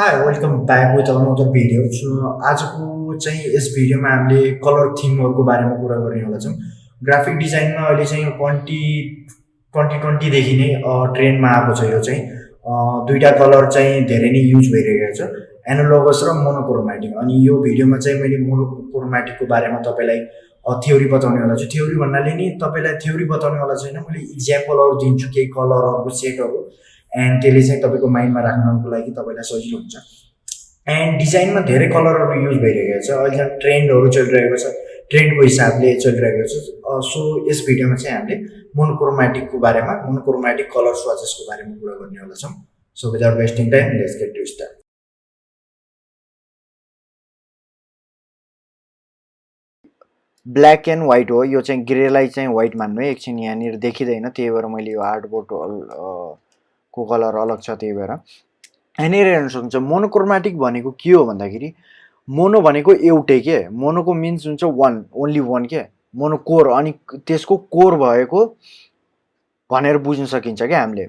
Hi welcome back with another video so आजको चाहिँ यस भिडियोमा हामीले कलर थिमहरूको बारेमा कुरा गर्ने छौँ ग्राफिक डिजाइनमा अहिले चाहिँ ट्वेन्टी ट्वेन्टी ट्वेन्टीदेखि नै ट्रेन्डमा आएको छ यो चाहिँ। दुईवटा कलर चाहिँ धेरै नै युज भइरहेको छ। एनोलोगस र मोनोक्रोमेटिक अनि यो भिडियोमा चाहिँ मैले मोनोक्रोमेटिकको बारेमा तपाईँलाई थ्योरी बताउनेवाला छु। थ्योरी भन्नाले नि तपाईँलाई थ्योरी बताउनेवाला छैन। मैले इक्जाम्पलहरू दिन्छु केही कलरहरूको सेटहरू एन्ड त्यसले चाहिँ तपाईँको माइन्डमा राख्नको लागि तपाईँलाई सजिलो हुन्छ। एन्ड डिजाइनमा धेरै कलरहरू युज भइरहेको छ। अहिले ट्रेन्डहरू चलिरहेको छ। ट्रेन्डको हिसाबले चलिरहेको छ। सो यस भिडियोमा चाहिँ हामीले मोनोक्रोमेटिकको बारेमा मोनोक्रोमेटिक कलर स्वाचेसको बारेमा कुरा गर्नेवाला छौँ so without wasting time let's get to start black and white हो। यो चाहिँ ग्रेलाई चाहिँ व्हाइट मान्नु है। एकछिन यहाँनिर देखिँदैन। त्यही भएर मैले यो हार्डबोर्ड को कलर अलग छ त्यही भएर। यहाँनिर हेर्न सक्नुहुन्छ मोनोक्रोमेटिक भनेको के हो भन्दाखेरि मोनो भनेको एउटै के? मोनोको मिन्स हुन्छ वान ओन्ली वान के? मोनो कोर अनि त्यसको कोर भएको भनेर बुझ्न सकिन्छ क्या हामीले।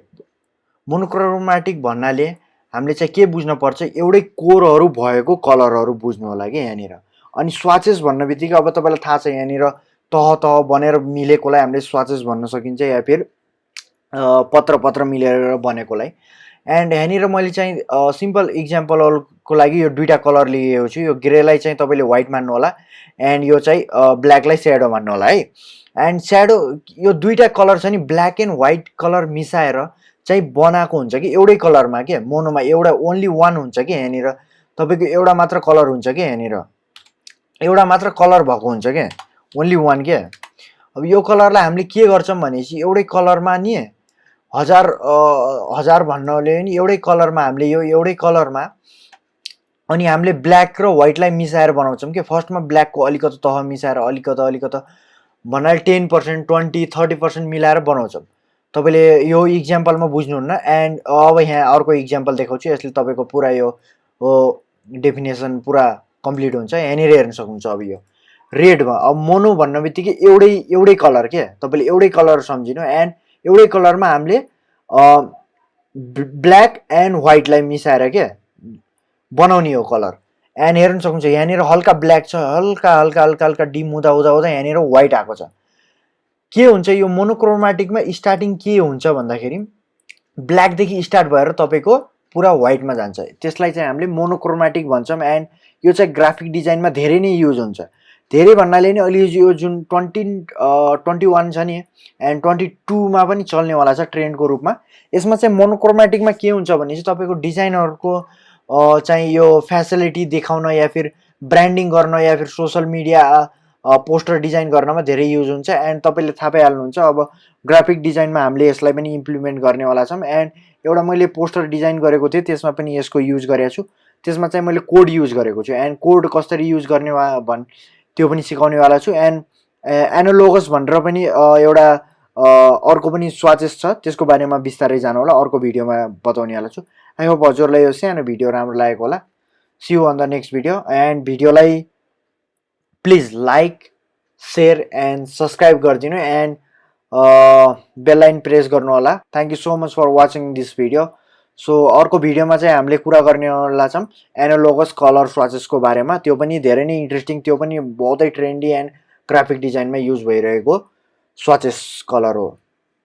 मोनोक्रोमेटिक भन्नाले हामीले चाहिँ के बुझ्न पर्छ? एउटै कोरहरू भएको कलरहरू बुझ्नु होला कि यहाँनिर। अनि स्वाचेस भन्ने बित्तिकै अब तपाईँलाई थाहा छ यहाँनिर तह तह बनेर मिलेकोलाई हामीले स्वाचेस भन्न सकिन्छ या फिर पत्र पत्र मिलेर बनेकोलाई। एन्ड यहाँनिर मैले चाहिँ सिम्पल इक्जाम्पलको लागि यो दुइटा कलर लिएको छु। यो ग्रेलाई चाहिँ तपाईँले व्हाइट मान्नु होला एन्ड यो चाहिँ ब्ल्याकलाई स्याडो मान्नु होला है। एन्ड स्याडो यो दुइटा कलर छ नि ब्ल्याक एन्ड व्हाइट कलर मिसाएर चाहिँ बनाएको हुन्छ कि एउटै कलरमा के? मोनोमा एउटा ओन्ली वान हुन्छ कि यहाँनिर? तपाईँको एउटा मात्र कलर हुन्छ कि यहाँनिर? एउटा मात्र कलर भएको हुन्छ क्या ओन्ली वान के? अब यो कलरलाई हामीले के गर्छौँ भनेपछि एउटै कलरमा नि हजार हजार भन्नाले नि एउटै कलरमा हामीले यो एउटै कलरमा अनि हामीले ब्ल्याक र व्हाइटलाई मिसाएर बनाउँछौँ कि फर्स्टमा ब्ल्याकको अलिकति तह मिसाएर अलिकति अलिकति भन्नाले ten percent twenty thirty percent मिलाएर बनाउँछौँ। तपाईँले यो इक्जाम्पलमा बुझ्नुहुन्न एन्ड अब यहाँ अर्को इक्जाम्पल देखाउँछु यसले तपाईँको पुरा यो डेफिनेसन पुरा कम्प्लिट हुन्छ यहाँनिर हेर्न सक्नुहुन्छ अब यो। रेडमा अब मोनो भन्ने बित्तिकै एउटै एउटै कलर के? तपाईँले एउटै कलर सम्झिनु एन्ड एउटै कलरमा हामीले ब्ल्याक एन्ड व्हाइटलाई मिसाएर के बनाउने हो कलर। एन्ड हेर्न सक्नुहुन्छ यहाँनिर हल्का ब्ल्याक छ हल्का हल्का हल्का हल्का डिम हुँदा हुँदा हुँदा यहाँनिर व्हाइट आएको छ। के हुन्छ यो मोनोक्रोमेटिकमा स्टार्टिङ के हुन्छ भन्दाखेरि ब्ल्याकदेखि स्टार्ट भएर तपाईँको पुरा व्हाइटमा जान्छ। त्यसलाई चाहिँ हामीले मोनोक्रोमेटिक भन्छौँ एन्ड यो चाहिँ ग्राफिक डिजाइनमा धेरै नै युज हुन्छ। धेरै भन्नाले नि अहिले यो जुन ट्वेन्टी ट्वेन्टी वान छ नि एन्ड ट्वेन्टी टूमा पनि चल्नेवाला छ ट्रेन्डको रूपमा यसमा चाहिँ मोनोक्रोमेटिकमा के हुन्छ भने चाहिँ तपाईँको डिजाइनरको चाहिँ यो फेसिलिटी देखाउन या फिर ब्रान्डिङ गर्न या फिर सोसियल मिडिया पोस्टर डिजाइन गर्नमा धेरै युज हुन्छ एन्ड तपाईँले थाहा पाइहाल्नुहुन्छ अब ग्राफिक डिजाइनमा हामीले यसलाई पनि इम्प्लिमेन्ट गर्नेवाला छौँ एन्ड एउटा मैले पोस्टर डिजाइन गरेको थिएँ त्यसमा पनि यसको युज गरेको छु त्यसमा चाहिँ मैले कोड युज गरेको छु एन्ड कोड कसरी युज गर्ने भन् त्यो पनि सिकाउनेवाला छु। एन्ड एनोलोगस भनेर पनि एउटा अर्को पनि स्वाचेस छ। त्यसको बारेमा बिस्तारै जानु होला। अर्को भिडियोमा बताउनेवाला छु। आई होप हजुरलाई यो सानो भिडियो राम्रो लागेको होला। See you on the next video and भिडियोलाई please like share and subscribe गरिदिनु। एन्ड बेललाइन प्रेस गर्नु होला। Thank you so much for watching this video so अर्को भिडियोमा चाहिँ हामीले कुरा गर्नेवाला छौँ एनोलोगस कलर स्वाचेसको बारेमा त्यो पनि धेरै नै इन्ट्रेस्टिङ त्यो पनि बहुतै ट्रेन्डी एन्ड ग्राफिक डिजाइनमा युज भइरहेको स्वाचेस कलर हो।